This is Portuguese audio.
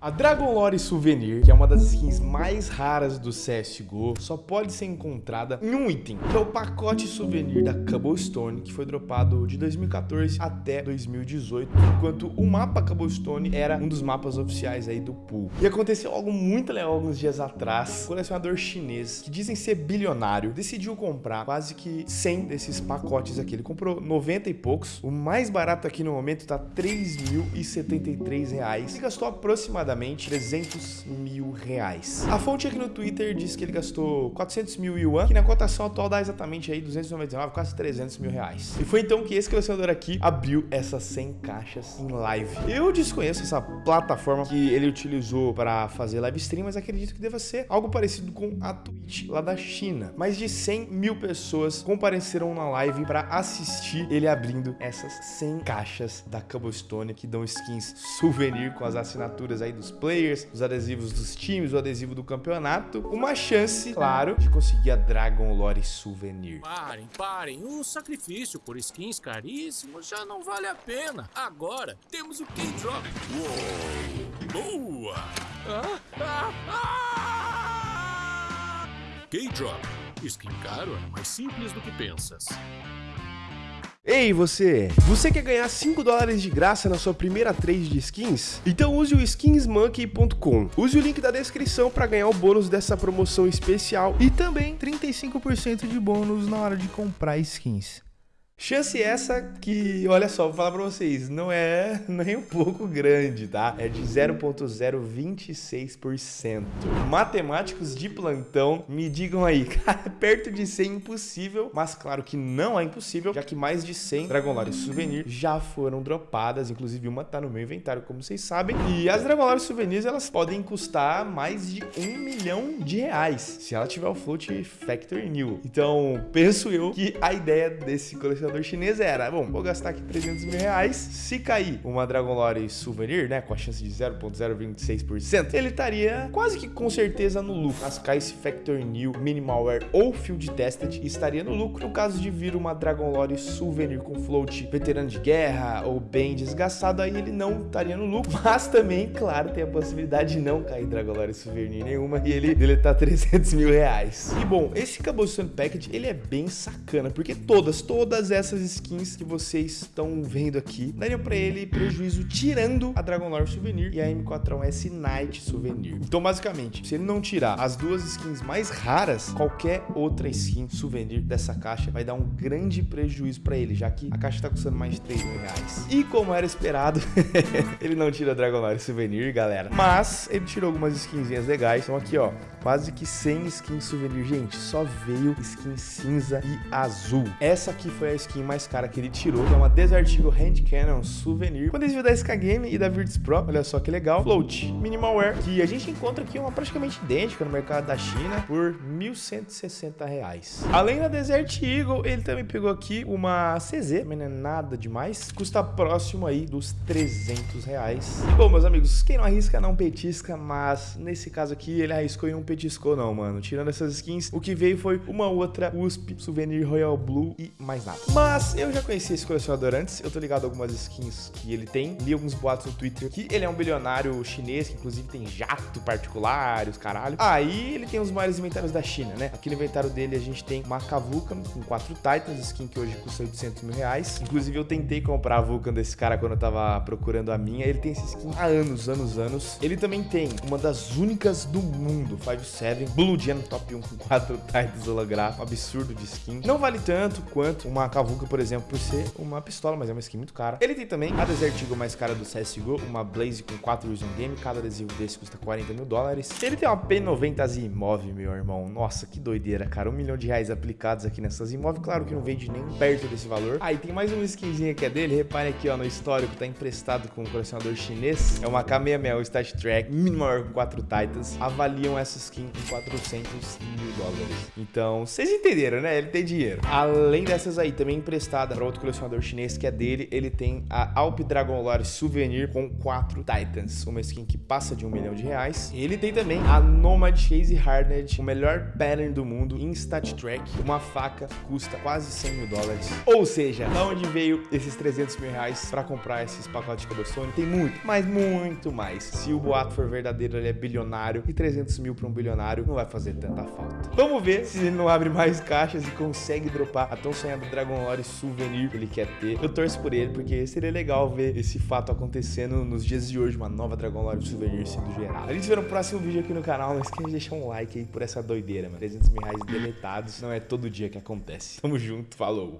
A Dragon Lore Souvenir, que é uma das skins mais raras do CSGO, só pode ser encontrada em um item, que é o pacote souvenir da Cobblestone, que foi dropado de 2014 até 2018, enquanto o mapa Cobblestone era um dos mapas oficiais aí do pool. E aconteceu algo muito legal alguns dias atrás, um colecionador chinês, que dizem ser bilionário, decidiu comprar quase que 100 desses pacotes aqui. Ele comprou 90 e poucos, o mais barato aqui no momento tá 3.073 reais, e gastou aproximadamente aproximadamente 300 mil reais. A fonte aqui no Twitter diz que ele gastou 400 mil yuan, que na cotação atual dá exatamente aí 299, quase 300 mil reais. E foi então que esse colecionador aqui abriu essas 100 caixas em live. Eu desconheço essa plataforma que ele utilizou para fazer live stream, mas acredito que deva ser algo parecido com a Twitch lá da China. Mais de 100 mil pessoas compareceram na live para assistir ele abrindo essas 100 caixas da Cobblestone que dão skins souvenir com as assinaturas aí dos players, os adesivos dos times, o adesivo do campeonato, uma chance, claro, de conseguir a Dragon Lore Souvenir. Parem, parem, o sacrifício por skins caríssimos já não vale a pena. Agora temos o K-Drop. Boa! Ah, ah, ah! K-Drop. Skin caro é mais simples do que pensas. Ei você! Você quer ganhar 5 dólares de graça na sua primeira trade de skins? Então use o skinsmonkey.com. Use o link da descrição para ganhar o bônus dessa promoção especial e também 35% de bônus na hora de comprar skins. Chance essa que, olha só, vou falar pra vocês, não é nem um pouco grande, tá? É de 0.026%. Matemáticos de plantão, me digam aí, cara, perto de 100 impossível, mas claro que não é impossível, já que mais de 100 Dragon Lore Souvenir já foram dropadas, inclusive uma tá no meu inventário, como vocês sabem. E as Dragon Lore Souvenirs, elas podem custar mais de um milhão de reais, se ela tiver o float Factory New. Então, penso eu que a ideia desse colecionador colecionador chinês era, bom, vou gastar aqui 300 mil reais, se cair uma Dragon Lore Souvenir, né, com a chance de 0.026%, ele estaria quase que com certeza no lucro. As Caice Factor New, Minimalware ou Field Tested estaria no lucro. No caso de vir uma Dragon Lore Souvenir com float veterano de guerra ou bem desgastado, aí ele não estaria no lucro. Mas também, claro, tem a possibilidade de não cair Dragon Lore Souvenir nenhuma e ele deletar 300 mil reais. E bom, esse Cobblestone Package, ele é bem sacana, porque todas, todas essas skins que vocês estão vendo aqui dariam para ele prejuízo tirando a Dragon Lore Souvenir e a M4S Night Souvenir. Então, basicamente, se ele não tirar as duas skins mais raras, qualquer outra skin souvenir dessa caixa vai dar um grande prejuízo para ele, já que a caixa tá custando mais de 3 mil reais. E como era esperado, ele não tira Dragon Lore Souvenir, galera. Mas ele tirou algumas skinzinhas legais. Então aqui, ó, quase que 100 skins souvenir. Gente, só veio skin cinza e azul. Essa aqui foi a skin skin mais cara que ele tirou, que é uma Desert Eagle Hand Cannon Souvenir, com adesivo da SK Game e da Virtus Pro, olha só que legal. Float Minimalware, que a gente encontra aqui uma praticamente idêntica no mercado da China por 1.160 reais. Além da Desert Eagle, ele também pegou aqui uma CZ, mas não é nada demais, custa próximo aí dos 300 reais. Bom, meus amigos, quem não arrisca não petisca, mas nesse caso aqui ele arriscou e não petiscou não, mano. Tirando essas skins, o que veio foi uma outra USP Souvenir Royal Blue e mais nada. Mas eu já conheci esse colecionador antes, eu tô ligado a algumas skins que ele tem, li alguns boatos no Twitter que ele é um bilionário chinês, que inclusive tem jato particular os caralho. Aí ele tem os maiores inventários da China, né? Aqui no inventário dele a gente tem uma Vulcan com quatro Titans, skin que hoje custa 800 mil reais. Inclusive eu tentei comprar a Vulcan desse cara quando eu tava procurando a minha, ele tem esse skin há anos, anos, anos. Ele também tem uma das únicas do mundo, 5-7, Blue Gen Top 1 com quatro Titans holográfico, um absurdo de skin. Não vale tanto quanto uma Cavuca por exemplo, por ser uma pistola, mas é uma skin muito cara. Ele tem também a Desert Eagle mais cara do CSGO, uma Blaze com 4 Vision Game, cada adesivo desse custa 40 mil dólares. Ele tem uma P90 Zimov, meu irmão. Nossa, que doideira, cara. Um milhão de reais aplicados aqui nessas Zimov, claro que não vende nem perto desse valor. Aí ah, tem mais uma skinzinha que é dele, repare aqui, ó, no histórico, tá emprestado com um colecionador chinês. É uma K66, o Stat Track, maior com 4 Titans. Avaliam essa skin em 400 mil dólares. Então, vocês entenderam, né? Ele tem dinheiro. Além dessas aí, também também emprestada para outro colecionador chinês que é dele. Ele tem a Alp Dragon Lore Souvenir com quatro Titans, uma skin que passa de um milhão de reais. Ele tem também a Nomad Chase Hardened, o melhor pattern do mundo em Stat Track. Uma faca custa quase 100 mil dólares. Ou seja, da onde veio esses 300 mil reais para comprar esses pacotes de Cobblestone? Tem muito, mas muito mais. Se o boato for verdadeiro, ele é bilionário e 300 mil para um bilionário não vai fazer tanta falta. Vamos ver se ele não abre mais caixas e consegue dropar a tão sonhada Dragon Lore Souvenir que ele quer ter. Eu torço por ele porque seria legal ver esse fato acontecendo nos dias de hoje, uma nova Dragon Lore Souvenir sendo gerada. A gente se vê no próximo vídeo aqui no canal, não esquece de deixar um like aí por essa doideira, mano. 300 mil reais deletados não é todo dia que acontece. Tamo junto, falou!